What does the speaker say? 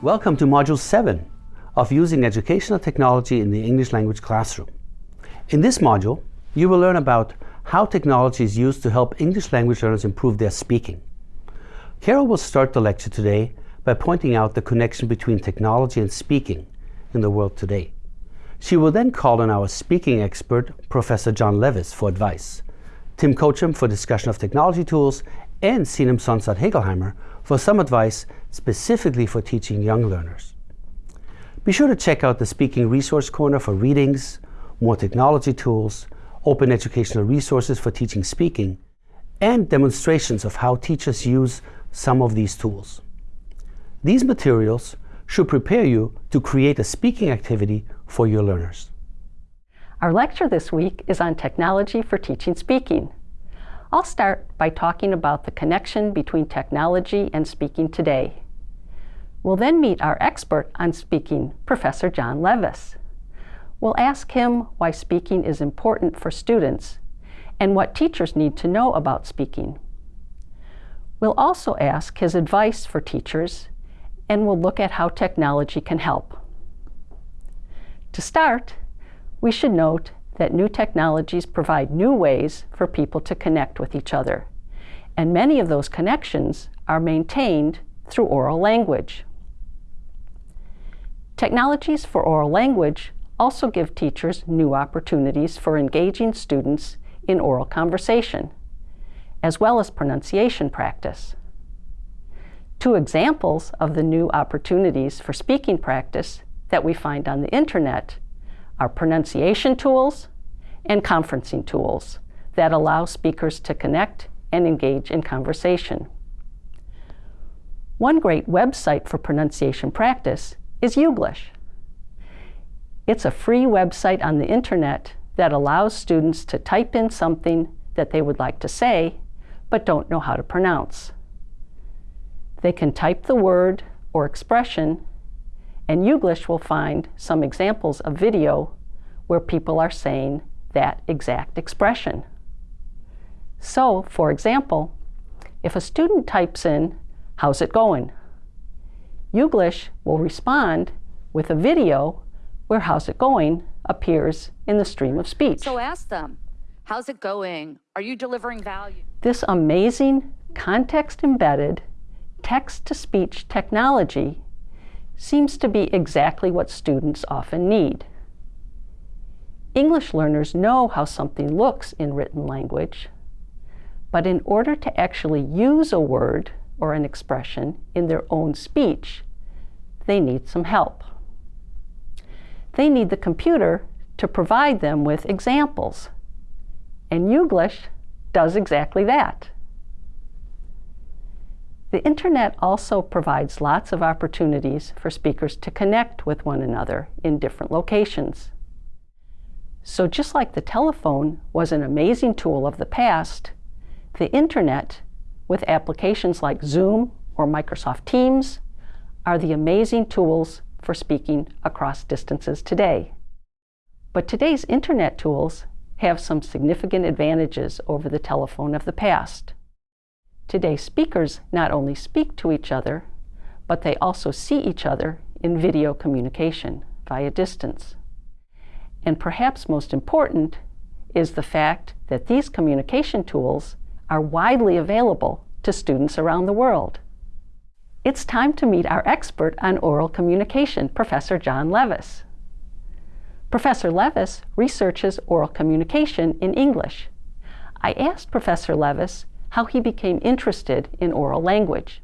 Welcome to Module 7 of Using Educational Technology in the English Language Classroom. In this module, you will learn about how technology is used to help English language learners improve their speaking. Carol will start the lecture today by pointing out the connection between technology and speaking in the world today. She will then call on our speaking expert, Professor John Levis, for advice, Tim Kochem for discussion of technology tools, and Sinem Sonsaat Hegelheimer for some advice specifically for teaching young learners. Be sure to check out the Speaking Resource Corner for readings, more technology tools, open educational resources for teaching speaking, and demonstrations of how teachers use some of these tools. These materials should prepare you to create a speaking activity for your learners. Our lecture this week is on technology for teaching speaking. I'll start by talking about the connection between technology and speaking today. We'll then meet our expert on speaking, Professor John Levis. We'll ask him why speaking is important for students and what teachers need to know about speaking. We'll also ask his advice for teachers and we'll look at how technology can help. To start, we should note that new technologies provide new ways for people to connect with each other. And many of those connections are maintained through oral language. Technologies for oral language also give teachers new opportunities for engaging students in oral conversation, as well as pronunciation practice. Two examples of the new opportunities for speaking practice that we find on the internet are pronunciation tools and conferencing tools that allow speakers to connect and engage in conversation. One great website for pronunciation practice is Youglish. It's a free website on the internet that allows students to type in something that they would like to say but don't know how to pronounce. They can type the word or expression and Youglish will find some examples of video where people are saying that exact expression. So, for example, if a student types in, how's it going? Youglish will respond with a video where how's it going appears in the stream of speech. So ask them, how's it going? Are you delivering value? This amazing context-embedded text-to-speech technology seems to be exactly what students often need. English learners know how something looks in written language, but in order to actually use a word or an expression in their own speech, they need some help. They need the computer to provide them with examples, and Youglish does exactly that. The internet also provides lots of opportunities for speakers to connect with one another in different locations. So just like the telephone was an amazing tool of the past, the internet, with applications like Zoom or Microsoft Teams, are the amazing tools for speaking across distances today. But today's internet tools have some significant advantages over the telephone of the past. Today, speakers not only speak to each other, but they also see each other in video communication via distance. And perhaps most important is the fact that these communication tools are widely available to students around the world. It's time to meet our expert on oral communication, Professor John Levis. Professor Levis researches oral communication in English. I asked Professor Levis how he became interested in oral language.